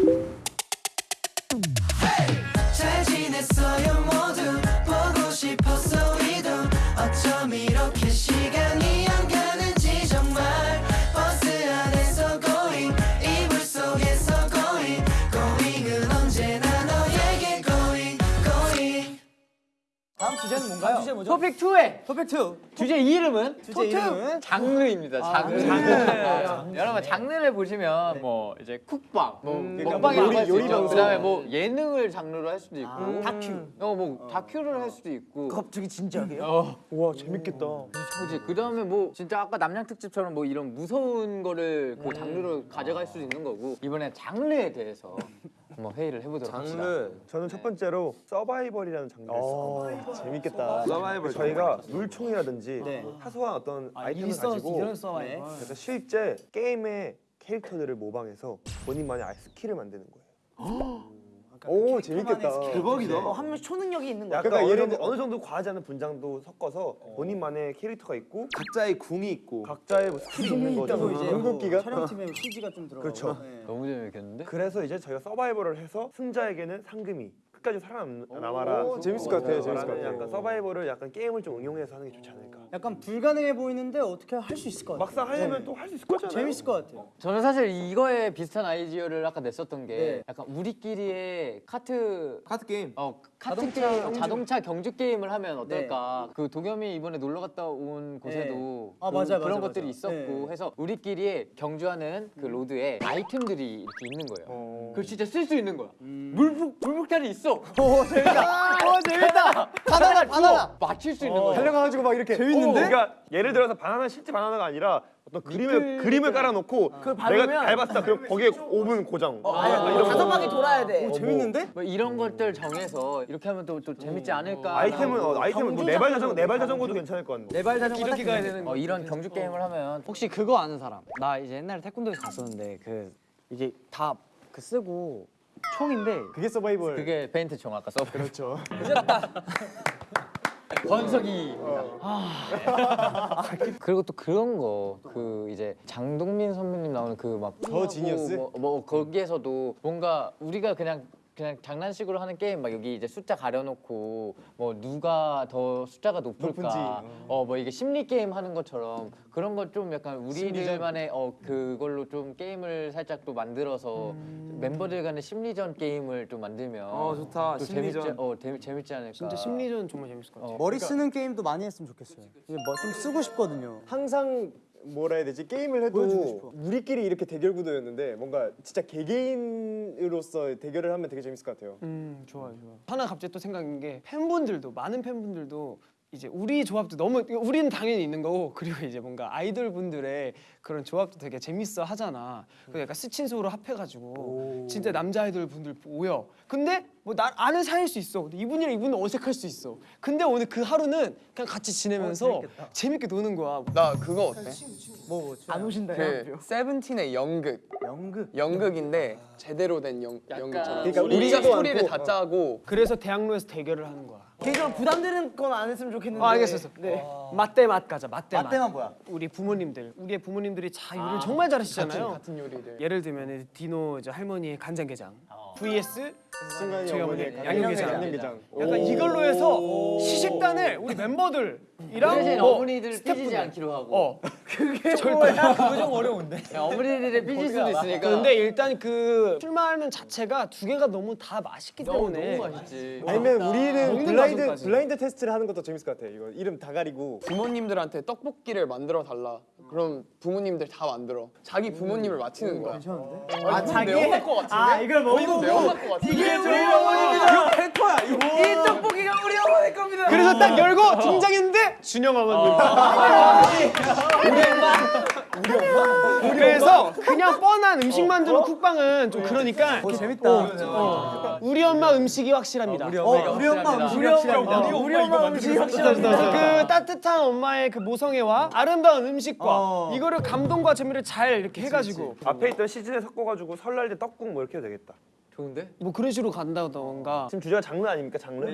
잘 주제는 뭔가요? 주제 뭐죠? 토픽 2의 퍼펙트 2 주제 이름은 주제 이름은 장르입니다. 장르. 장르. 여러분 장르를 보시면 뭐 이제 쿡방, 뭐 그러니까 먹방이라고 요리- 요리 있죠. 방송. 그다음에 뭐 예능을 장르로 할 수도 있고, 다큐 어뭐 다큐를 할 수도 있고. 갑자기 진지하게요? 어, 와 재밌겠다. 그지. 그 다음에 뭐 진짜 아까 납량 특집처럼 뭐 이런 무서운 거를 그 장르로 가져갈 수도 있는 거고 이번에 장르에 대해서 한번 회의를 해보도록 합시다. 저는 첫 번째로 서바이벌이라는 장르를 어, 재밌겠다. 서바이벌 저희가 물총이라든지 네. 사소한 어떤 아 이템을 일선 가지고 이런 서바이벌 그래서 실제 게임의 캐릭터들을 모방해서 본인만의 아예 스킬을 만드는 거예요. 오 재밌겠다. 대박이다. 어, 한 명씩 초능력이 있는 거야 그러니까 예를 어느 정도 과하지 않은 분장도 섞어서 본인만의 캐릭터가 있고 각자의 궁이 있고 각자의 뭐 스킬이 있는 거죠. 있다고 이제 궁극기가 촬영팀에 CG가 좀 들어가고 그렇죠. 네. 너무 재밌겠는데? 그래서 이제 저희가 서바이벌을 해서 승자에게는 상금이 끝까지 살아남아라. 오, 재밌을 것 같아요, 재밌을 것 같아요. 약간 서바이벌을 약간 게임을 좀 응용해서 하는 게 좋지 않을까. 약간 불가능해 보이는데 어떻게 할 수 있을 것 같아요 막상 하려면 네. 또 할 수 있을 거잖아요. 재밌을 것 같아요 저는 사실 이거에 비슷한 아이디어를 아까 냈었던 게 네. 약간 우리끼리의 카트 카드 게임. 어 카트 자동차 게임, 경주. 자동차 경주 게임을 하면 어떨까? 그 도겸이 이번에 놀러 갔다 온 곳에도 아, 그, 맞아요, 그런 맞아요, 것들이. 있었고 네. 해서 우리끼리 경주하는 그 road에 아이템들이 이렇게 있는 거예요. 그걸 진짜 쓸 수 있는 거야. 물폭 물폭탄이 있어. 오 재밌다. 오 재밌다. 바나나 바나나 맞출 수 있는 거야. 달려가가지고 막 이렇게 재밌는데? 그러니까 예를 들어서 바나나 실제 바나나가 아니라 어떤 그림을 그림을 깔아놓고 내가 밟으면- 밟았다 그럼 거기에 5분 고정. 아니, 약간 이런 다섯 거. 바퀴 돌아야 돼 어, 재밌는데? 뭐 이런 것들 정해서 이렇게 하면 또, 또 재밌지 않을까? 아이템은 어, 아이템은 뭐 네발 자전거 네발 자전거도 괜찮을 것 같은데. 네발 자전거 이렇게 가야 되는 어, 이런 경주 게임을 하면 혹시 그거 아는 사람? 나 이제 옛날에 태권도에서 갔었는데 그 이게 다 그 쓰고 총인데 그게 서바이벌. 그게 페인트 총 아까 써. 그렇죠. 권석이. 아. 그리고 또 그런 거 그 이제 장동민 선배님 나오는 그 막 더 지니어스? 뭐, 뭐 거기에서도 뭔가 우리가 그냥 그냥 장난식으로 하는 게임 막 여기 이제 숫자 가려놓고 뭐 누가 더 숫자가 높을까 높은지. 어 뭐 이게 심리 게임 하는 것처럼 그런 걸좀 약간 우리들만의 어 그걸로 좀 게임을 살짝 또 만들어서 멤버들 간의 심리전 게임을 좀 만들면 어, 좋다. 또 심리전. 재밌지 어 재, 재밌지 않을까 진짜 심리전 정말 재밌을 것 같아요. 머리 쓰는 게임도 많이 했으면 좋겠어요 이게 뭐 좀 쓰고 싶거든요 항상 뭐라 해야 되지 게임을. 해도 우리끼리 이렇게 대결 구도였는데 뭔가 진짜 개개인으로서 대결을 하면 되게 재밌을 것 같아요. 음 좋아요 좋아 하나 갑자기 또 생각난 게 팬분들도 많은 팬분들도 이제 우리 조합도 너무 우리는 당연히 있는 거고 그리고 이제 뭔가 아이돌 분들의 그런 조합도 되게 재밌어 하잖아. 그 약간 스친 소로 합해가지고 진짜 남자 아이돌 분들 모여. 근데 뭐 나 아는 사이일 수 있어. 근데 이분이랑 이분은 어색할 수 있어. 근데 오늘 그 하루는 그냥 같이 지내면서 재밌게 노는 거야. 나 그거 어때? 안 오신다 그 세븐틴의 연극. 연극? 연극인데 제대로 된 연, 연극처럼. 그러니까 우리가 스토리를 않고, 다 짜고. 그래서 대학로에서 대결을 하는 거야 개인적으로 부담되는 건 안 했으면 좋겠는데 아 알겠어 네. 맛대 맛 가자 맛대 맛 맛대만 뭐야? 우리 부모님들 우리의 부모님들이 자 요리를 정말 잘하시잖아요. 같은 요리를. 예를 들면 디노 이제 할머니의 간장게장 vs 순간이 저희 어머니 양념게장. 양념게장. 약간 이걸로 해서 시식단을 우리 멤버들이랑 뭐 어머니들 삐지지. 않기로 하고 어 그게 뭐야? 그거 좀 어려운데 야, 어머니들이 삐질 수도 있으니까 근데 일단 그 출마하는 자체가 두 개가 너무 다 맛있기 때문에 너무 맛있지 아니면 우리는 블라인드. 블라인드 테스트를 하는 것도 재밌을 것 같아. 이거 이름 다 가리고 부모님들한테 떡볶이를 만들어 달라. 그럼 부모님들 다 만들어. 자기 부모님을 맞히는 거야. 아 자기 매운맛 것 같은데? 아 이걸 같은데? 이게 우리 어머니입니다 이거 팬토야 이거 이 떡볶이가 우리 어머니 겁니다 그래서 딱 열고 등장했는데 준영 어머님. 그래서 그냥 뻔한 음식 만드는 쿡방은 좀 그러니까 재밌다. 어, 우리 엄마 음식이 확실합니다. 어, 우리 엄마 음식이 확실합니다. 우리 엄마 음식이 확실합니다. 그래서 그 따뜻한 엄마의 그 모성애와 아름다운 음식과 어. 이거를 감동과 재미를 잘 이렇게 해가지고. 앞에 있던 시즌에 섞어가지고 설날 때 떡국 뭐 이렇게 해도 되겠다. 좋은데? 뭐 그런 식으로 간다던가 지금 주제가 장르 아닙니까 장르?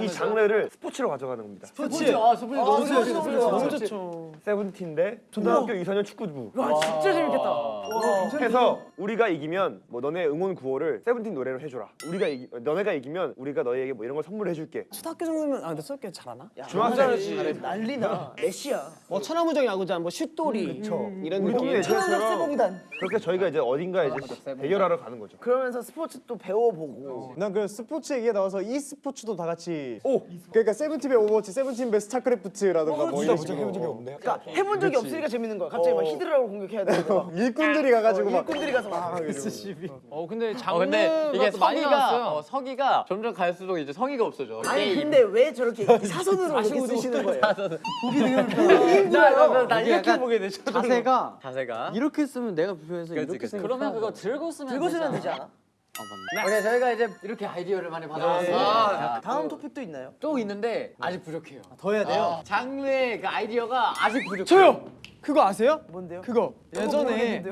이 장르를 스포츠로 가져가는 겁니다. 스포츠 아 스포츠 너무 좋아 스포츠 너무 좋죠. 세븐틴 대 초등학교 2, 4년 축구부. 와 진짜 재밌겠다 와 해서 우리가 이기면 뭐 너네 응원 구호를 세븐틴 노래로 해줘라. 우리가 이기, 너네가 이기면 우리가 너희에게 뭐 이런 걸 선물해줄게. 초등학교 정도면 아 근데 초등학교 잘하나? 중학생이지. 난리나. 메시야. 뭐 천하무적 야구장, 뭐 슛돌이 이런 우리 동네 느낌. 애들처럼 세봉단. 그렇게 저희가 이제 어딘가 이제 대결하러 가는 거죠. 그러면서 스포츠 또 배워보고. 난 그 스포츠 얘기가 나와서 e 스포츠도 다 같이 오 그러니까 세븐틴의 오버워치, 세븐틴의 스타크래프트라든가 뭐 이런 식으로 해본 적이 없네. 그러니까 해본 적이 없으니까 재밌는 거야. 갑자기 막 히드라로 공격해야 되는 거. 일꾼들이 가가지고 막 일꾼들이 가서 막. 어 근데 어, 근데 이게 많이 서기가 나왔어요. 어, 서기가 점점 갈수록 이제 성의가 없어져. 아니. 근데 왜 저렇게 사선으로 이렇게 쓰시는 거예요? 나, 나, 나, 나 이게 이렇게 보게 돼. 저절로. 자세가 자세가. 이렇게 쓰면 내가 불편해서 이렇게. 쓰면 그러면 그거 들고 쓰면 들고 쓰면. 되지 않아? 오케이 저희가 이제 이렇게 아이디어를 많이 받아왔어요. 아, 다음 토픽도 있나요? 또 있는데 아직 부족해요. 더 해야 돼요. 어, 장르의 그 아이디어가 아직 부족해요. 저요. 그거 아세요? 뭔데요? 그거 예전에?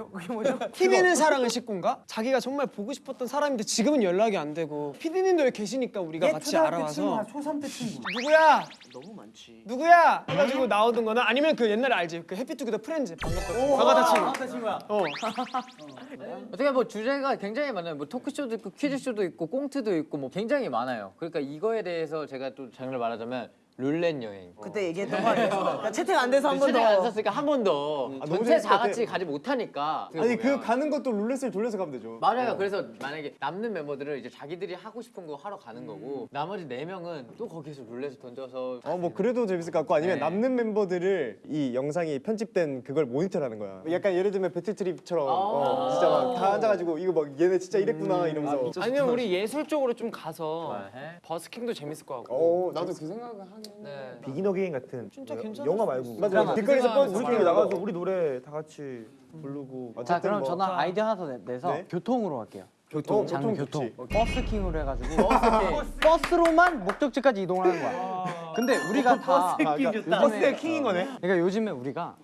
TV는 사랑의 식구인가? 자기가 정말 보고 싶었던 사람인데 지금은 연락이 안 되고 피디님도 여기 계시니까 우리가 같이 알아와서 초3 때 친구. 누구야? 너무 많지. 누구야? 해가지고 나오던 거나 아니면 그 옛날에 알지? 그 해피투게더 프렌즈 반갑다 반갑다 친구 어 어떻게 뭐 주제가 굉장히 많아요. 뭐 토크쇼도 있고 퀴즈쇼도 있고 꽁트도 있고 뭐 굉장히 많아요. 그러니까 이거에 대해서 제가 또 장르를 말하자면 룰렛 여행. 그때 얘기했던 거 아니에요? 그러니까 채팅 안 돼서 한번 채팅 안 더. 썼으니까 한 번 더. 아, 너무 전체 다. 같이 가지 못하니까. 아니 그. 가는 것도 룰렛을 돌려서 가면 되죠. 맞아요. 그래서 만약에 남는 멤버들은 이제 자기들이 하고 싶은 거 하러 가는 거고 나머지 네 명은 또 거기서 룰렛을 던져서 어뭐 그래도 재밌을 것 같고 아니면 네. 남는 멤버들을 이 영상이 편집된 그걸 모니터하는 거야. 약간 예를 들면 배틀트립처럼 어, 진짜 막 다 앉아가지고 이거 막 얘네 진짜 이랬구나 이러면서. 아니면 우리 예술 쪽으로 좀 가서 해? 버스킹도 재밌을 것 같고 어 나도 그 생각을 하네. 네. 비기너 게임 같은 진짜 뭐 괜찮을 영화 말고. 맞아. 길거리에서 뻗 우리끼리 나가서 우리 노래 다 같이 부르고 자 그럼 뭐- 저는 아이디어 하나 더 내- 내서 네? 교통으로 할게요. 교통? 장르 교통. 버스킹으로 해가지고 버스로만 목적지까지 이동을 하는 거야. 근데 우리가 다 그러니까 버스의 킹인 거네. 그러니까 요즘에 우리가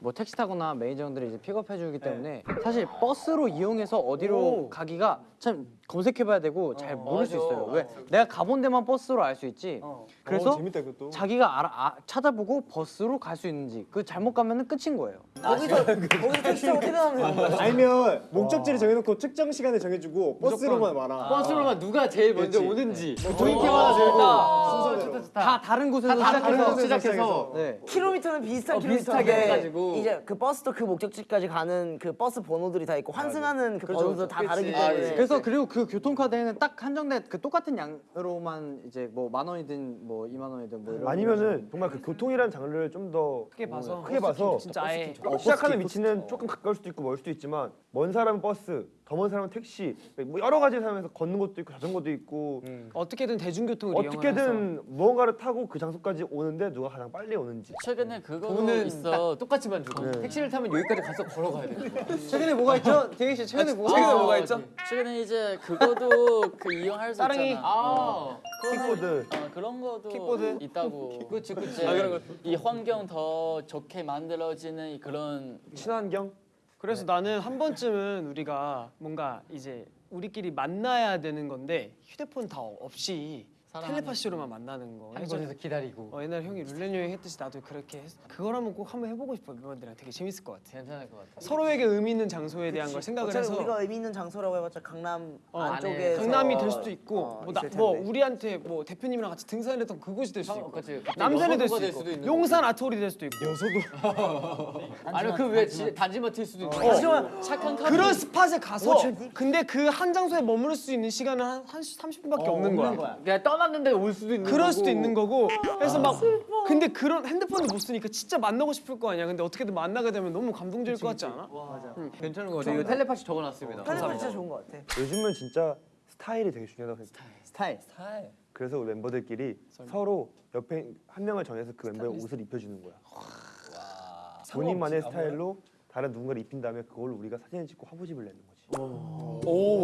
뭐 택시 타거나 매니저 형들이 이제 픽업해 주기 때문에 사실 버스로 이용해서 어디로 가기가 참 검색해봐야 되고 잘 모를 수 있어요. 왜 내가 가본 데만 버스로 알 수 있지. 그래서 어, 재밌다 그것도. 자기가 알아, 아, 찾아보고 버스로 갈 수 있는지 그 잘못 가면은 끝인 거예요. 거기서 거기서 택시 타고 퇴근하면 되는 거야. 아니면 목적지를 정해놓고 특정 시간에 정해주고 버스로만 와라. 버스로만 누가 제일 먼저 그치. 오는지 뭐 조인캐마다 제일 순서대로. 좋다 좋다. 다 다른 곳에서 다 다른 시작해서 곳에서 시작해서 네. 킬로미터는 비슷한 어, 비슷하게 킬로미터인데 해가지고. 이제 그 버스도 그 목적지까지 가는 그 버스 번호들이 다 있고 환승하는 그 번호도 다 다르기 그치. 때문에 그래서 그리고 그 교통카드에는 딱 한정된 그 똑같은 양으로만 이제 뭐 만 원이든 뭐 이만 원이든 뭐 이런 아니면은 정말 그 교통이라는 장르를 좀 더 크게 봐서. 크게 봐서 진짜 아예. 시작하는 위치는 조금 가까울 수도 있고 멀 수도 있지만 먼 사람은 버스, 더먼 사람은 택시, 뭐 여러 가지 사람에서 걷는 것도 있고 자전거도 있고 어떻게든 대중교통을 이용해서 어떻게든 무언가를 타고 그 장소까지 오는데 누가 가장 빨리 오는지 최근에 그거 있어. 딱 똑같이만 주고 택시를 타면 여기까지 가서 걸어가야 돼. 최근에 뭐가 있죠? 대기 씨 최근에 뭐가 최근에 있죠? 뭐가 있죠? 최근에 이제 그거도 그 이용할 수 따릉이. 있잖아. 아, 킥보드 어, 그런 것도 킥보드? 있다고. 그치 그치. 이제 이 환경 더 좋게 만들어지는 그런 친환경 그래서 나는 한 번쯤은 우리가 뭔가 이제 우리끼리 만나야 되는 건데 휴대폰 다 없이 텔레파시로만 만나는 거. 한 곳에서 기다리고. 어, 옛날 형이 룰렛 여행 했듯이 나도 그렇게 했. 그걸 한번 꼭 한번 해보고 싶어 멤버들이랑 되게 재밌을 것 같아. 괜찮을 것 같아. 서로에게 의미 있는 장소에 대한 걸 생각을 해서 우리가 의미 있는 장소라고 해봤자 강남 어, 안쪽에 강남이 될 수도 있고 어, 뭐, 나, 뭐. 우리한테 뭐 대표님이랑 같이 등산했던 그곳이 될 수도 있고 그치. 남산이 될 수도 있고 용산 아트홀이 될 수도 있고 아니 그왜 단지마트일 수도 있고. 하지만 착한 카드. 그런 스팟에 가서 근데 그 한 장소에 머무를 수 있는 시간은 한, 한 30분밖에 없는 거야. 내가 떠 났는데 올 수도 있는 그럴 거고. 수도 있는 거고 그래서 막 근데 그런 핸드폰도 못 쓰니까 진짜 만나고 싶을 거 아니야 근데 어떻게든 만나게 되면 너무 감동적일 것 같지 않아? 괜찮은 것 같아. 이거 텔레파시 적어놨습니다. 텔레파시 진짜 좋은 것 같아. 요즘은 진짜 스타일이 되게 중요하다고 생각해. 스타일. 스타일. 그래서 우리 멤버들끼리 서로 옆에 한 명을 정해서 그 멤버의 옷을 입혀주는 거야. 본인만의 스타일로 다른 누군가를 입힌 다음에 그걸 우리가 사진을 찍고 화보집을 내는 거지.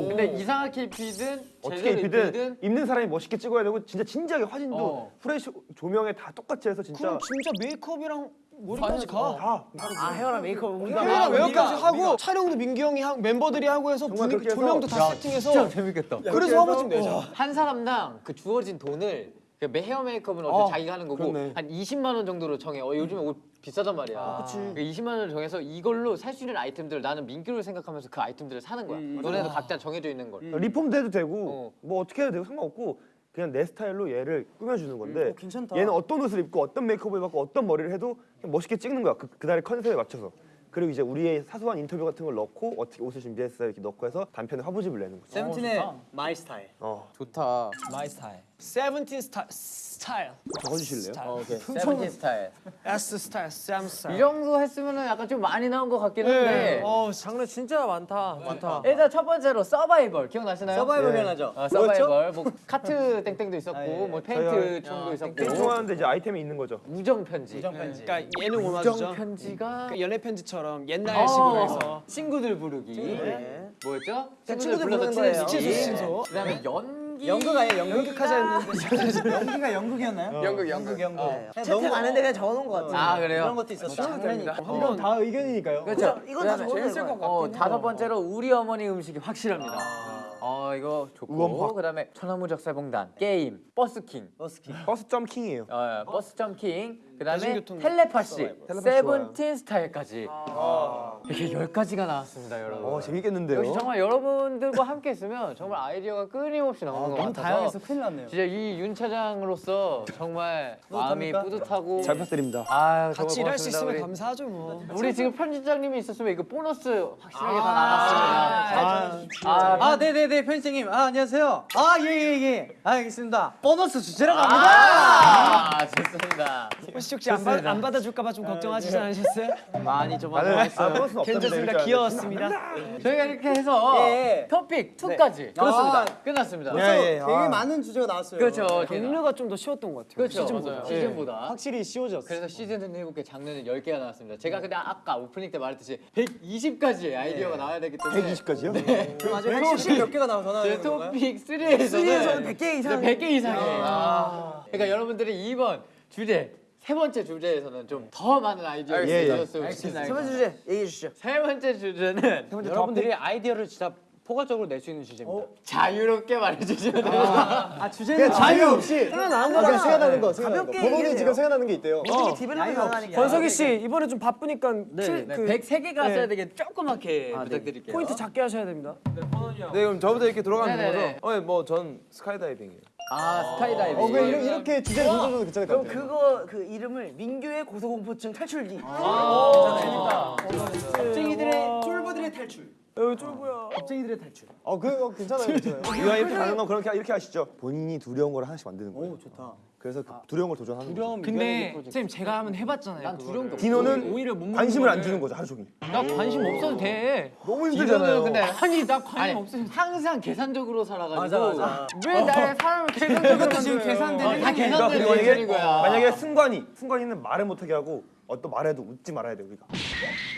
근데 이상하게 입히든 어떻게 제대로 입히든 입는 사람이 멋있게 찍어야 되고 진짜 진지하게 사진도 어. 플래시 조명에 다 똑같이 해서 진짜 그럼 진짜 메이크업이랑 머리까지 가? 다. 아 헤어랑 메이크업 우리가 헤어랑 아, 헤어까지 우리가- 하고. 촬영도 민기 형이 하고 멤버들이 하고 해서 분위기 조명도 다 세팅해서 재밌겠다. 그래서 화보 좀 내자. 한 사람당 그 주어진 돈을 그 메- 헤어 메이크업은 어차피 아, 자기가 하는 거고 그렇네. 한 20만 원 정도로 정해. 어, 요즘에 옷 비싸단 말이야. 그 20만 원을 정해서 이걸로 살 수 있는 아이템들 나는 민규를 생각하면서 그 아이템들을 사는 거야. 너네도 각자 정해져 있는 걸. 리폼도 해도 되고 어. 뭐 어떻게 해도 되고 상관없고 그냥 내 스타일로 얘를 꾸며주는 건데 어, 괜찮다. 얘는 어떤 옷을 입고 어떤 메이크업을 받고 어떤 머리를 해도 그냥 멋있게 찍는 거야 그, 그날의 컨셉에 맞춰서 그리고 이제 우리의 사소한 인터뷰 같은 걸 넣고 어떻게 옷을 준비했어요 이렇게 넣고 해서 단편에 화보집을 내는 거지 세븐틴의 my style. 어 좋다. 마이 스타일. 세븐틴 스타 스타일. 적어주실래요? 어, 오케이. 세븐틴 스타일. S 스타일, 샘이 스타일. 정도 했으면 은 약간 좀 많이 나온 것 같긴 한데. 어, 장르 진짜 많다. 많다. 일단 첫 번째로 서바이벌 기억나시나요? 서바이벌 예. 기억나죠? 어, 서바이벌 뭐 카트 땡땡도 있었고 뭐 페인트 총도 있었고 땡총 하는데 이제 아이템이 있는 거죠 우정 편지. 그러니까 얘는 뭐 우정 맞죠? 편지가 그 연애 편지처럼 옛날 식으로 해서 어, 친구들 부르기. 네. 뭐였죠? 친구들 불러서 부르는 거예요. 친소, 친소. 그 다음에 연기. 연극 아니에요? 연극? 연극 하자 했는데 연기가 연극이었나요? 연극 연극. 연극. 채택 안 했는데 그냥 적어놓은 것 같아. 아, 그래요? 그런 것도 있었어. 장난이니까. 한번 다 의견이니까요. 그렇죠. 이건 다 재밌을 것 같긴 어. 다섯 번째로 우리 어머니 음식이 확실합니다. 어 이거 좋고. 그다음에 천하무적 살봉단 게임 버스킹 버스킹. 버스 점킹이에요 어, 버스 점킹 그다음에 텔레파시 텔레파시 세븐틴 스타일까지 이렇게 열 가지가 나왔습니다 여러분. 어 재밌겠는데요 역시 정말 여러분들과 함께 있으면 정말 아이디어가 끊임없이 나오는 것 같아서 큰일 났네요. 진짜 이 윤 차장으로서 정말 마음이 뿌듯하고 잘 부탁드립니다 아 같이 일할 수 있으면 우리, 감사하죠 뭐. 우리 지금 편집장님이 있었으면 이거 보너스 확실하게 다 나왔습니다. 아, 아, 네네네, 편집장님. 아, 안녕하세요. 아, 예, 예, 예. 아, 알겠습니다. 보너스 주제로 갑니다. 아, 좋습니다. 혹시 혹시 안, 받, 안 받아줄까 봐 좀 걱정하시지 않으셨어요? 많이 좀 아, 버 스는 없던데 괜찮습니다. 귀여웠습니다. 저희가 이렇게 해서 예. 토픽 2까지 그렇습니다. 끝났습니다. 예, 예. 되게 많은 주제가 나왔어요. 그렇죠. 종류가 좀 더 쉬웠던 것 같아요. 그렇죠. 시즌보다. 맞아요. 시즌보다. 확실히 쉬워졌어. 그래서 시즌은 7개, 장르는 10개가 나왔습니다. 제가 근데 아까 오프닝 때 말했듯이 120가지의 아이디어가 나와야 되기 때문에 120까지요? 맞아요. 혹시 몇 개가 나와 전화 제 토픽 3에서는 3에서는 100개 이상. 100개 이상이에요. 그러니까 여러분들이 이번 주제 세 번째 주제에서는 좀 더 많은 아이디어를 예, 예. 주셨으면 좋겠습니다. 세 번째 주제 얘기해 주시죠. 세 번째 주제는 여러분들이 아이디어를 진짜 포괄적으로 낼 수 있는 주제입니다. 자유롭게 말해주시면 됩니다. 아 주제는 자유 없이 생각나는 아, 그냥. 생각나는 거, 생각나는 거. 가볍게 얘기해요. 지금 생각나는 게 있대요. 가능하니까. 권석희 씨 이번에 좀 바쁘니까 실- 네, 그 103개가 네. 써야 되게 조그맣게 부탁드릴게요. 포인트 작게 하셔야 됩니다. 네 그럼 저부터 이렇게 돌아가면 네네네. 되는 거죠? 어뭐전 스카이다이빙이에요. 아 스카이다이빙. 어, 그 이렇게, 이렇게 주제를 던져줘도 괜찮을 것 그럼 같아요. 그거 그 이름을 민규의 고소공포증 탈출기. 겁쟁이들의 쫄보들의 탈출. 여기 쫄보야. 겁쟁이들의 탈출. 어, 그거 괜찮아요, 괜찮아요. 이왕 이렇게 가는 건 그렇게 이렇게 하시죠 본인이 두려운 걸 하나씩 만드는 거예요 오 좋다. 그래서 그 두려운 걸 도전하는 거죠 근데 선생님 제가 한번 해봤잖아요. 난 두려운 게. 디노는 오히려 못 관심을 안 주는 거죠 하루 종일 나 관심 없어도 돼. 너무 디노는 근데 아니 나 관심 아니 없어. 항상 계산적으로 살아가지고 맞아, 맞아. 왜 나를 사람을 계산적으로 지금? 계산되는 어, 다. 계산되는 행위인 거야. 만약에 승관이 승관이는 말을 못하게 하고 어떤 말해도 웃지 말아야 돼 우리가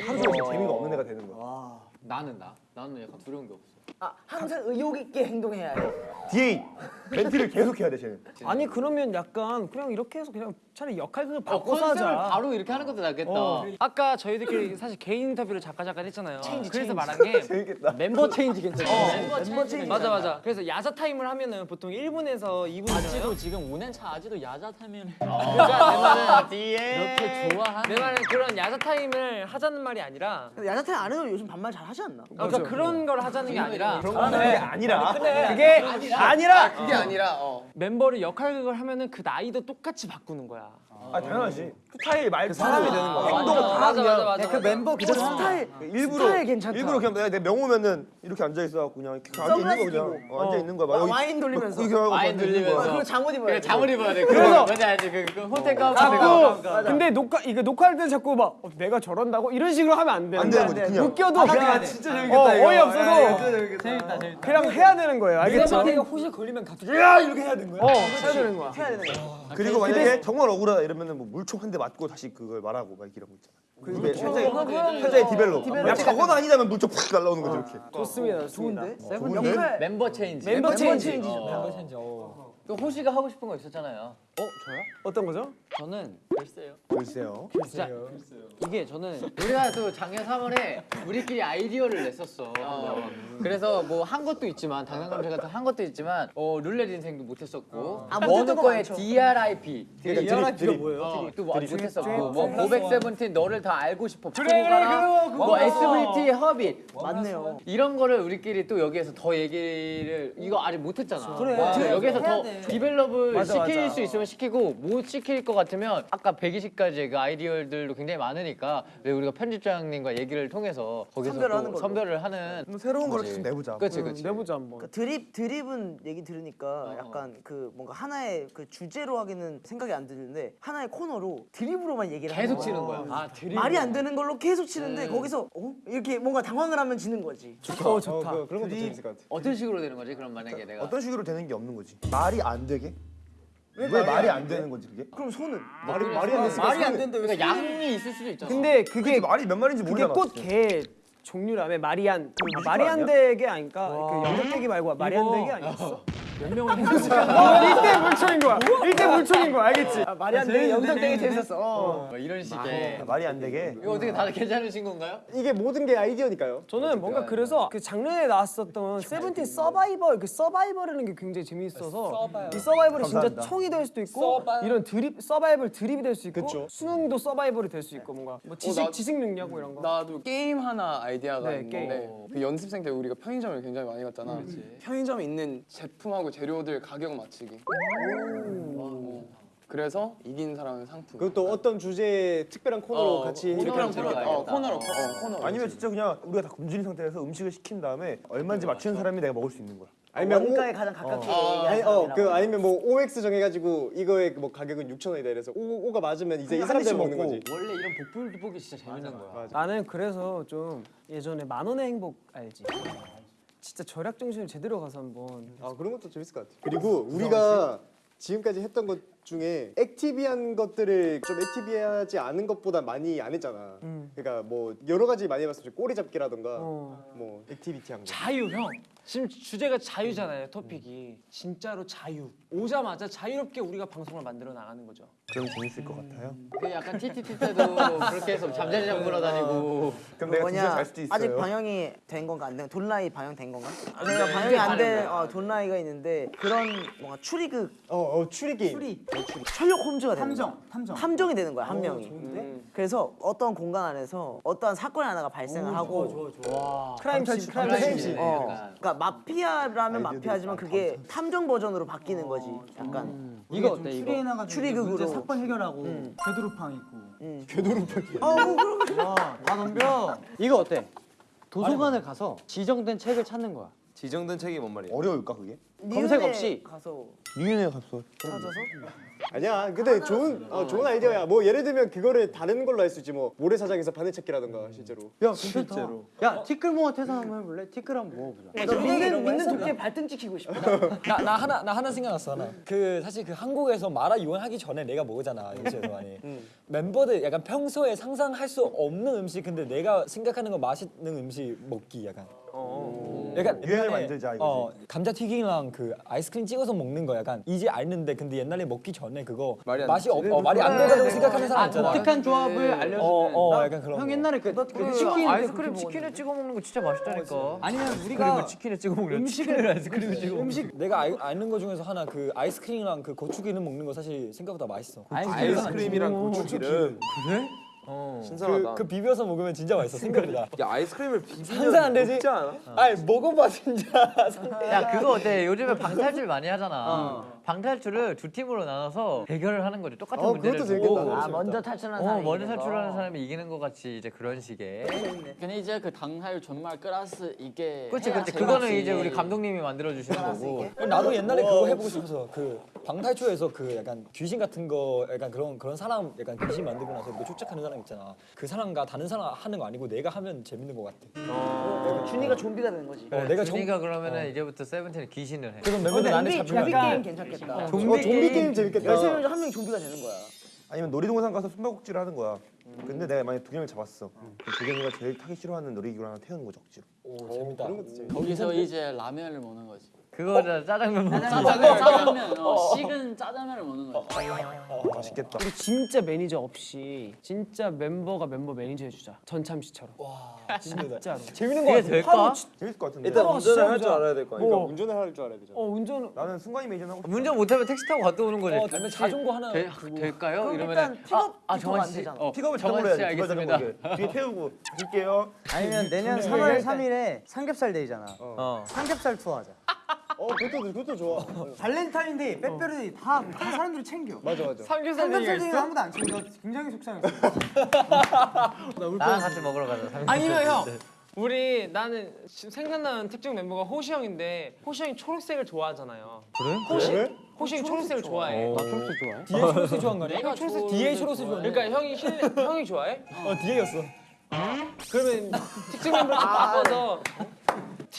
하루 종일 재미가 없는 애가 되는 거야 나는 나 나는 약간 두려운 게 없어. 아 항상 의욕 있게 행동해야 해. DA 멘트를 계속 해야 돼 쟤는 아니 그러면 약간 그냥 이렇게 해서 그냥 차라리 역할극을 어, 바꿔서 하자. 바로 이렇게 하는 것도 낫겠다. 아까 저희들끼리 사실 개인 인터뷰를 잠깐 잠깐 했잖아요. 그래서 말한 게 재밌겠다 멤버 체인지 괜찮아요. 멤버 체인지. 맞아 맞아. 그래서 야자 타임을 하면은 보통 1분에서 2분이잖아요. 아직도 지금 5년 차 아직도 야자 타임 그러니까 내 말은 뒤에 이렇게 좋아하는 내 말은 그런 야자 타임을 하자는 말이 아니라 근데 야자 타임 안 해도 요즘 반말 잘 하지 않나? 아, 그러니까 그런 걸 하자는 게 아니라 그게 아니라. 그게 아니라. 그게 아니라. 어. 멤버를 역할극을 하면은 그 나이도 똑같이 바꾸는 거야. 아 당연하지 스타일 말투 사람이 되는 거야 맞아, 행동 다 맞아, 그냥 맞아, 맞아. 그 멤버 그 스타일 일부러 스타일 괜찮다. 일부러 그냥 내가 내 명호면은 이렇게 앉아 있어 갖고 그냥 이렇게 앉아 있는 거 그냥 어, 앉아 있는 거야 막 와- 와인 돌리면서. 와인. 돌리면서. 그리고 잠옷 입어야 돼. 잠옷 입어야 돼. 그래서 뭔지 알지? 그, 그 호텔 가운데 자꾸 근데 녹화 이거 녹화할 때 자꾸 막 어, 내가 저런다고 이런 식으로 하면 안 돼. 안 되는 거지 그냥 웃겨도 그냥 진짜 재밌겠다. 어, 어이 없어서 재밌다 재밌다. 그냥 해야 되는 거예요. 알겠죠? 호시 걸리면 갑자기 야 이렇게 해야 되는 거야. 어 해야 되는 거야. 해야 되는 거야. 그리고 만약에 정말 억울하다 이러면은 뭐 물총 한 대 맞고 다시 그걸 말하고 막 이런 거 있잖아 그 현장의 현장의 develop 야 저건 아니다면 물총 팍 날라오는 거지 이렇게 좋습니다. 좋은데? 좋은데? 멤버 체인지. 멤버 체인지. 체인지 어. 또 호시가 하고 싶은 거 있었잖아요. 어 저요? 어떤 거죠? 저는 글쎄요. 글쎄요. 진짜 이게 저는 우리가 또 작년 3월에 우리끼리 아이디어를 냈었어. 그래서 뭐 한 것도 있지만 당당감사 같은 한 것도 있지만 어, 룰렛 인생도 못 했었고 아, 어느 못했던 거 거에 많죠. DRIP DRIP가 뭐예요? 또 뭐, 못했었고 뭐 고백 세븐틴 너를 더 알고 싶어 그래 그래 뭐 SVT 허빗 맞네요. 이런 거를 우리끼리 또 여기에서 더 얘기를 이거 아직 못 했잖아. 그래. 여기서 더 develop을 시킬. 수 있으면 시키고 못 시킬 것 같으면 아까 120가지의 그 아이디어들도 굉장히 많으니까 왜 우리가 편집장님과 얘기를 통해서 거기서 선별을 또 하는 걸로. 선별을 하는 뭐 새로운 걸 거지. 좀 내보자. 그렇지 그렇지. 내보자 한번. 그 드립 드립은 얘기 들으니까 약간 그 뭔가 하나의 그 주제로 하기는 생각이 안 드는데 하나의 코너로 드립으로만 얘기를 하는 계속. 치는 거야. 아 드립. 말이 안 되는 걸로 계속 치는데 거기서 어? 이렇게 뭔가 당황을 하면 지는 거지. 어 좋다. 그, 그런 것도 재밌을 것 같아. 어떤 식으로 되는 거지? 그럼 만약에 내가 어떤 식으로 되는 게 없는 거지. 말이 안 되게? 왜, 말이 안 되는 거지 그게? 그럼 손은 말이 말이 안 됐어. 말이 안 되는데 그러니까 양이 있을 수도 있잖아. 근데 그게 말이 몇 마리인지 그게 모르잖아. 꽃개 종류라며 말이 안 그 말이 안 되기 아닐까? 그 영역덱이 말고 말이 안 되기 아니었어? 몇 명을 일대 물총인 거야. 일대 물총인 거야. 알겠지? 말이 안 되는 영상 되게 재밌었어. 어. 뭐 이런 식의 말이 안 되게. 이거 어떻게 다들 괜찮으신 건가요? 이게 모든 게 아이디어니까요. 저는 뭔가 그래서 그 작년에 나왔었던 세븐틴 서바이벌 그 서바이벌이라는 게 굉장히 재미있어서 이 서바이벌이 진짜. 총이 될 수도 있고 이런 드립 서바이벌 드립이 될 수 있고 그쵸. 수능도 서바이벌이 될 수 있고 뭔가 뭐 지식 나- 지식 능력 뭐 이런 거. 나도 게임 하나 아이디어가 네, 있는데 그 연습생 때 우리가 편의점을 굉장히 많이 갔잖아. 편의점에 있는 제품하고 재료들 가격 맞추기. 어. 그래서 이긴 사람은 상품. 그것도 어떤 주제의 특별한 코너로 어, 같이 코너랑 코너가 어, 코너로 어, 코너. 아니면 진짜 그냥 우리가 다 굶주린 상태에서 음식을 시킨 다음에 얼마인지 맞추는 사람이 내가 먹을 수 있는 거야. 아니면 원가에 오, 가장 가깝게 아니, 얘기하는 어. 그 아니면 뭐 OX 정해가지고 이거의 뭐 가격은 6천 원이다 이래서 오, 오가 맞으면 이제 이한 사람들 먹는. 거지. 원래 이런 복불 보기 진짜 재밌는 거야. 나는 그래서 좀 예전에 만 원의 행복 알지? 진짜 절약 정신을 제대로 가서 한번 아 그런 것도 재밌을 것 같아. 그리고 우리가 지금까지 했던 것 중에 active한 것들을 좀 active하지 않은 것보다 많이 안 했잖아. 그러니까 뭐 여러 가지 많이 해봤어. 꼬리 잡기라던가 어. 뭐 activity한 거. 자유 형 지금 주제가 자유잖아요 토픽이. 진짜로 자유. 오자마자 자유롭게 우리가 방송을 만들어 나가는 거죠. 그럼 재밌을 것 같아요. 그 약간 TTT 때도 그렇게 해서 잠자리 잡으러 다니고. 그럼 내가 뭐냐 잘 수도 있어요. 아직 방영이 된 건가? 안 된? 돈라이 방영된 건가? 내가 방영이 안된 어, 돈라이가 있는데 그런 뭔가 추리극. 어, 어 추리 게임. 추리. 셜록 홈즈가 되는 탐정 탐정. 탐정이 되는 거야 한 명이. 그래서 어떤 공간 안에서 어떠한 사건 하나가 발생을 하고 크라임씬 크라임씬 어 그러니까 마피아라면 마피아지만 그게 탐정 버전으로 바뀌는 거지 약간 이거 어때 이거? 추리극으로 사건 해결하고 되도록팡 있고 다 덤벼. 이거 어때? 도서관을 가서 지정된 책을 찾는 거야. 지정된 책이 뭔 말이야? 어려울까 그게? 검색 없이. 가서 유인해 갔어. 찾아서 아니야. 근데 좋은 어, 좋은 아이디어야. 뭐 예를 들면 그거를 다른 걸로 할 수 있지. 뭐 모래사장에서 바늘찾기라던가 실제로. 야 괜찮다. 야 티끌 모아 태산 한번 해볼래? 티끌 한번 모아보자. 너 믿는 믿는 독재 발등 찍히고 싶어 나, 나 하나 나 하나 생각났어 하나 그 사실 그 한국에서 마라 유행하기 전에 내가 먹었잖아 요새도 많이 멤버들 약간 평소에 상상할 수 없는 음식 근데 내가 생각하는 거 맛있는 음식 먹기 약간 약간 유행을 만들자, 이거지. 어 감자 튀김이랑 그 아이스크림 찍어서 먹는 거 약간 이제 알는데 근데 옛날에 먹기 전에 그거 말이 안 맛이 없, 어, 말이 안 된다고 생각하는 사람 아 있잖아 독특한 조합을 알려주는. 어, 어, 나- 약간 그런 형 거. 옛날에 그, 그 치킨 치킨 아이스크림 치킨에 찍어 먹는 거 진짜 맛있다니까. 아니면 우리가 치킨에 찍어 먹는 음식을 아이스크림을 찍어 음식 내가 알, 아는 거 중에서 하나 그 아이스크림이랑 그 고추기름 먹는 거 사실 생각보다 맛있어. 아이스크림이랑 고추기름. 신선하다. 그, 그 비벼서 먹으면 진짜 맛있어 생각보다. 야 아이스크림을 비비면 상상 안 되지? 않아? 아니 먹어봐 진짜. 야 그거 어때? 요즘에 방탈출 많이 하잖아. 방탈출을 두 팀으로 나눠서 대결을 하는 거죠. 똑같은 어, 문제를 그것도 두고. 재밌겠다. 아 먼저 탈출하는 어 사람이 먼저 이기는 거. 탈출하는 사람이 이기는 것 같이 이제 그런 식의. 근데 이제 그 당할 정말 클래스 이게 그렇지 해야 그렇지. 그거는 이제 우리 감독님이 만들어 주시는 거고. 나도 옛날에 그거 해보고 싶어서 그 방탈출에서 그 약간 귀신 같은 거 약간 그런 그런 사람 약간 귀신 만들고 나서 이렇게 쫓아가는 사람 있잖아. 그 사람과 다른 사람 하는 거 아니고 내가 하면 재밌는 것 같아. 준이가 좀비가 되는 거지 어, 내가 정 준이가 그러면은 이제부터 세븐틴의 귀신을 해. 그럼 멤버들 좀비 잡히면 좀비 안 돼. 괜찮겠다 좀비, 어, 좀비 게임 재밌겠다. 열세 명 중 한 명이 좀비가 되는 거야 아니면 놀이동산 가서 숨바꼭질을 하는 거야. 근데 내가 만약 도겸을 잡았어. 그럼 도겸이가 제일 타기 싫어하는 놀이기구 하나 태우는 거죠 억지로. 오 재밌다. 그런 것도 재밌. 거기서 이제 라면을 먹는 거지. 그거잖아 짜장면 먹자. 짜장면, 짜장면, 어, 식은 짜장면을 먹는 거야. 맛있겠다. 우리 진짜 매니저 없이 진짜 멤버가 멤버 매니저 해주자. 전참 씨처럼. 와 진짜로. 재밌는 거 같아. 될까? 재밌을 것 같은데. 일단 어, 운전을 진짜 할 줄. 알아야 될 거 아니야. 뭐, 운전을 할 줄 알아야 되잖아. 어 운전 나는 승관이 매니저 하고 싶어. 운전 못하면 택시 타고 갔다 오는 거지. 어, 아니면 자전거 하나 될, 두고. 될까요? 이러면 일단 픽업 아, 아 정원 안 씨. 어, 픽업을 정원 씨. 알겠습니다. 뒤에 태우고 갈게요. 아니면 내년 3월 3일에 삼겹살 데이잖아. 어. 삼겹살 투어 하자. 어 그것도 그것도 좋아. 발렌타인데이, 빼빼로데이 다, 다 사람들이 챙겨. 맞아 맞아. 삼겹살 얘기가 삼겹살 데이는 있어? 아무도 안 챙겨. 굉장히 속상했어. 나랑 같이 먹으러 가자. 아니면 형 우리 나는 지금 생각나는 특정 멤버가 호시 형인데 호시 형이 초록색을 좋아하잖아요. 그래? 호시 호시 형이 초록색을 좋아해. 나 초록색 좋아해? 뒤에 초록색 좋아한 거 아니야? 내가 초록색 거 초록색 좋아해. 그러니까 형이 힐 형이 좋아해? 어 뒤에였어. 그러면 특정 멤버를 좀 바꿔서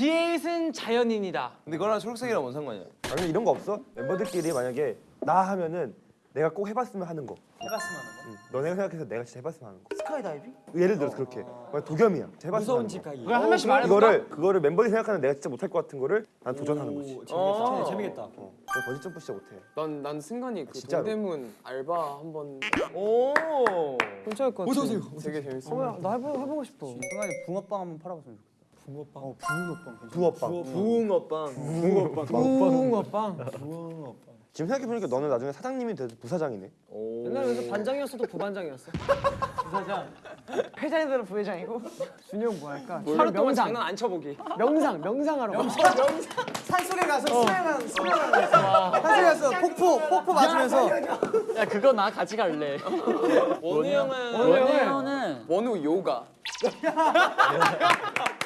디에잇은 자연인이다. 근데 그거랑 초록색이랑 뭔 상관이야? 아니 이런 거 없어? 멤버들끼리 만약에 나 하면은 내가 꼭 해봤으면 하는 거. 해봤으면 하는 거. 응. 너네가 생각해서 내가 진짜 해봤으면 하는 거. 스카이다이빙? 예를 들어서 그렇게. 만약 도겸이야. 해봤으면 무서운 하는 집 거. 가기. 그럼 한 명씩 말해볼까? 이거를 그거를 멤버들이 생각하는 내가 진짜 못할 것 같은 거를 난 도전하는 거지. 오, 재밌겠다. 재밌겠다. 어. 너 버지 점프 진짜 못해. 난, 난 승관이 그 진짜로? 동대문 알바 한 번 오. 괜찮을 것 같아. 되게 재밌어. 어, 나 해보, 해보고 싶어. 순간에 붕어빵 한번 팔아봤으면 좋겠다. 붕어빵. 어, 붕어빵. 붕어빵. 붕어빵. 붕어빵. 지금 생각해 보니까 너는 나중에 사장님이 돼서 부사장이네. 옛날에 그래서 반장이었어도 부반장이었어. 부사장. 회장이들은 부회장이고 준영 뭐 할까? 하루 동안 장난 안 쳐보기. 명상, 명상하러 가. 산속에 가서 수영하는 수영하는 거 있어. 산속에 가서 폭포 폭포 맞으면서 야, 그거 나 같이 갈래. 원우 형은 원우 형은 원우 요가.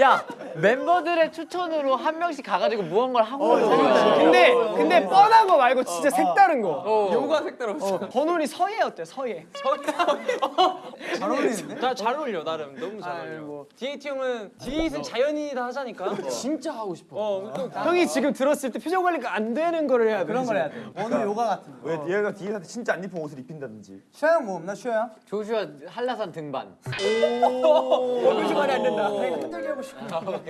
야 멤버들의 추천으로 한 명씩 가가지고 무언가를 하고 있는 거야. 근데 근데 뻔한 거 말고 진짜 색다른 거. 요가 색깔 없어. 버논이 서예 어때? 서예. 잘 어울리는데? 나 잘 어울려 나름 너무 잘 어울려. 디에이트 형은 디에이트는 자연인이다 하자니까. 진짜 하고 싶어. 어, 또 형이 지금 들었을 때 표정 관리가 안 되는 거를 해야 돼. 그런 걸 해야 돼. 오늘 요가 같은 거. 왜 얘가 디에잇한테 진짜 안 입은 옷을 입힌다든지. 슈아 형 뭐 없나 슈아? 조슈아 한라산 등반. 여기서 말이 안 된다.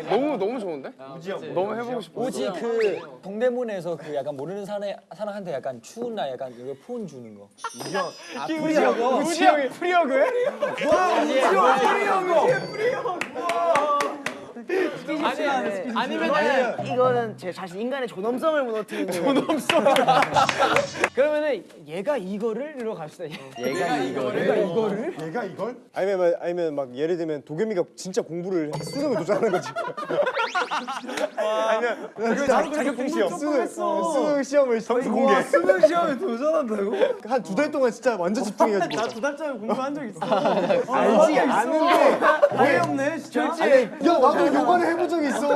너무 너무 좋은데? 우지영. 너무 해보고 싶어. 오지 그 동대문에서 그 약간 모르는 사내 사람한테 약간 추운 날 약간 이거 폰 주는 거. 우지영. 우지 형, 우지 형이 프리어그해? 아니 아니면은 이거는 제 자신 인간의 존엄성을 무너뜨리는 존엄성. 그러면은 얘가 이거를 이러 갑시다. 얘가 이거를. 얘가 이거를 얘가 이걸? 아니면 막- 아니면 막 예를 들면 도겸이가 진짜 공부를 수능을 도전하는 거지. 아니면 자기 자격증 시험. 수능 수능 시험을 점수 공개. 수능 시험에 도전한다고? 한 두 달 동안 진짜 완전 집중해가지고. 나 두 달짜리 공부한 적 있어. 알지 아는데 아예 없네 진짜. 야 나도 요가를 해본 적 있어.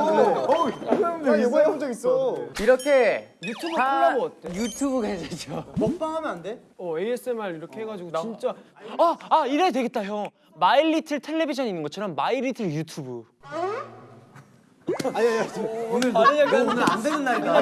어, 나 요가 해본 적 있어. 이렇게 유튜브 다 콜라보 어때? 유튜브 괜찮죠? 먹방하면 안 돼? 어 ASMR 이렇게 해가지고 진짜 아아 이래 되겠다 형. 마이 리틀 텔레비전 있는 것처럼 마이 리틀 유튜브. 아니 아니 오늘 너 오늘 안 되는 날이다.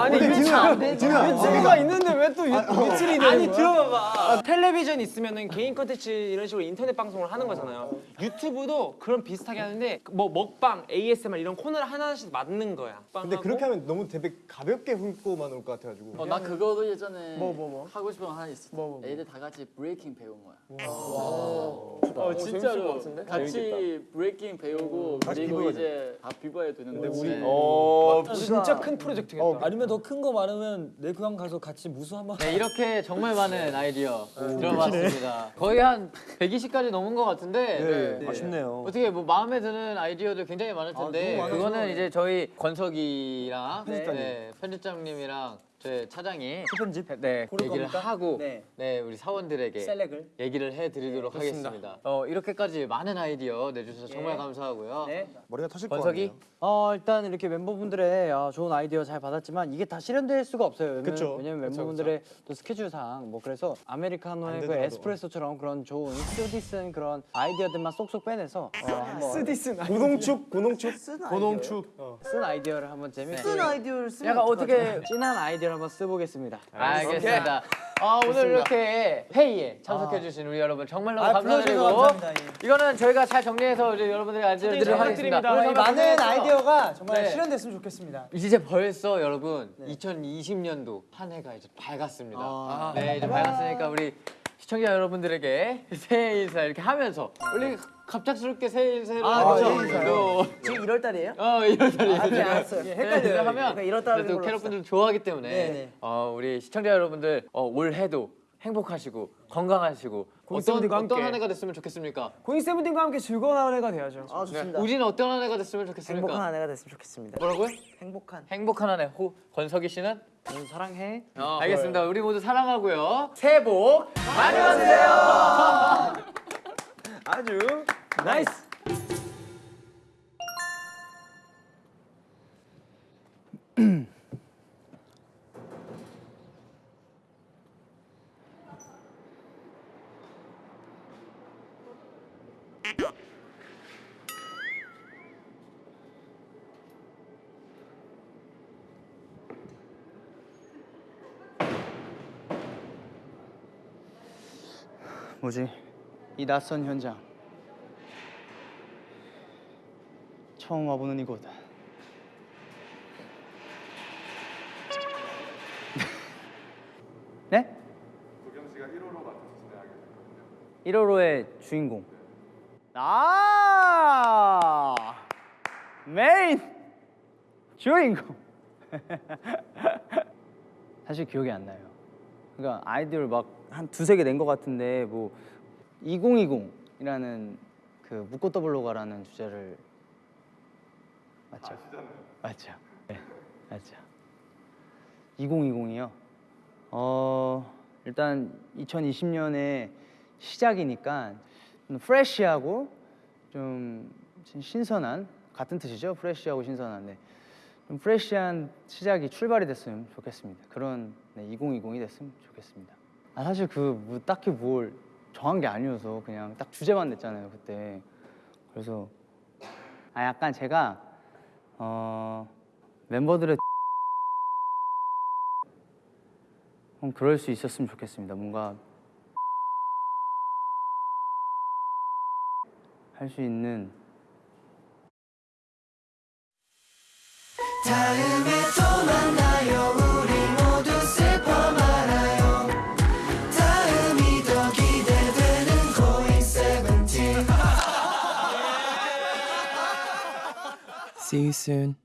아니 진우야 진우야 유튜브가 있는데 왜 또 유튜브이 되는 아니 들어봐봐 텔레비전 있으면은 개인 컨텐츠 이런 식으로 인터넷 방송을 하는 거잖아요 유튜브도 그런 비슷하게 하는데 뭐 먹방 ASMR 이런 코너를 하나씩 만든 거야 근데 그렇게 하면 너무 되게 가볍게 훑고만 올 것 같아가지고. 어, 나 그거도 예전에 뭐, 뭐, 뭐? 하고 싶은 거 하나 있어. 뭐, 뭐, 뭐? 애들 다 같이 브레이킹 배운 거야. 어, 어, 재밌을 진짜로 것 같은데? 같이 브레이킹 배우고 같이 그리고 이제 다 비벼야 되는데 우리 어. 진짜 큰 프로젝트겠다 어, 아니면 더 큰 거 많으면 내 고향 가서 같이 무술 한번. 네, 이렇게 정말 많은 아이디어 들어봤습니다. 거의 한 120까지 넘은 것 같은데 네. 아쉽네요. 어떻게 뭐 마음에 드는 아이디어들 굉장히 많을 텐데 너무 그거는. 이제 저희 권석이랑 편집장님. 네, 편집장님이랑 제 차장이 편집. 네, 고를 얘기를 겁니까? 하고 네. 네. 우리 사원들에게 셀렉을. 얘기를 해드리도록 하겠습니다. 어, 이렇게까지 많은 아이디어 내주셔서 정말 감사하고요. 네. 머리가 터질 것 권석이? 같네요. 어 일단 이렇게 멤버분들의 어, 좋은 아이디어 잘 받았지만 이게 다 실현될 수가 없어요. 왜냐면, 그쵸. 왜냐면 멤버분들의 또 스케줄상 뭐 그래서 아메리카노의 그. 에스프레소처럼 그런 좋은 쓰디쓴 그런 아이디어들만 쏙쏙 빼내서 어, 한번 쓰디슨 고농축 고농축 쓴 고농축. 쓴 아이디어를 한번 재밌게 쓴 아이디어를 쓰면 약간? 어떻게 진한 아이디어 를 한번 써보겠습니다. 알겠습니다. 아, 오늘 이렇게 회의에 참석해주신 우리 여러분 정말 너무 아, 감사드리고 감사합니다. 이거는 저희가 잘 정리해서 이제 여러분들이 알려드리도록 하겠습니다. 많은 아이디어가 정말 네. 실현됐으면 좋겠습니다. 이제 벌써 여러분 2020년도 한 해가 이제 밝았습니다. 네, 이제 밝았으니까 우리 시청자 여러분들에게 새해 인사 이렇게 하면서 원래 갑작스럽게 새해 인사를 아, 하죠. 지금 1월 달이에요? 어, 이럴 달이에요. 아. 네, 헷갈려요. 하면 그러니까 이럴 달인 그래도 걸로 캐럿분들 좋아하기 때문에 네네. 어, 우리 시청자 여러분들 어, 올해도 행복하시고 건강하시고 어떤. 어떤 한 해가 됐으면 좋겠습니까? 고잉 세븐틴과 함께 즐거운 한 해가 돼야죠. 아 좋습니다. 우진은 어떤 한 해가 됐으면 좋겠습니까? 행복한 한 해가 됐으면 좋겠습니다. 뭐라고요? 행복한. 행복한 한 해. 호 권석희 씨는? 저는 사랑해. 어, 알겠습니다. 우리 모두 사랑하고요. 새해 복 많이 받으세요. 아주 나이스. 뭐지? 이 낯선 현장. 처음 와보는 이곳. 네? 도경 씨가 1호로 맡아서 진행하게 1호로의 주인공. 아! 메인 주인공. 사실 기억이 안 나요. 그러니까 아이디어를 막 한 두세 개 낸 것 같은데 뭐 2020이라는 그 묻고 떠블로 가라는 주제를 맞죠? 맞죠. 네, 맞죠. 2020이요. 어 일단 2020년의 시작이니까 좀 프레시하고 좀 신선한 같은 뜻이죠. 프레시하고 신선한데 좀 프레시한 시작이 출발이 됐으면 좋겠습니다. 그런 네, 2020이 됐으면 좋겠습니다. 아 사실 그 뭐 딱히 뭘 정한 게 아니어서 그냥 딱 주제만 냈잖아요 그때. 그래서 아 약간 제가 어 멤버들의 좀 그럴 수 있었으면 좋겠습니다. 뭔가 할 수 있는 다음에 또 만나 See you soon.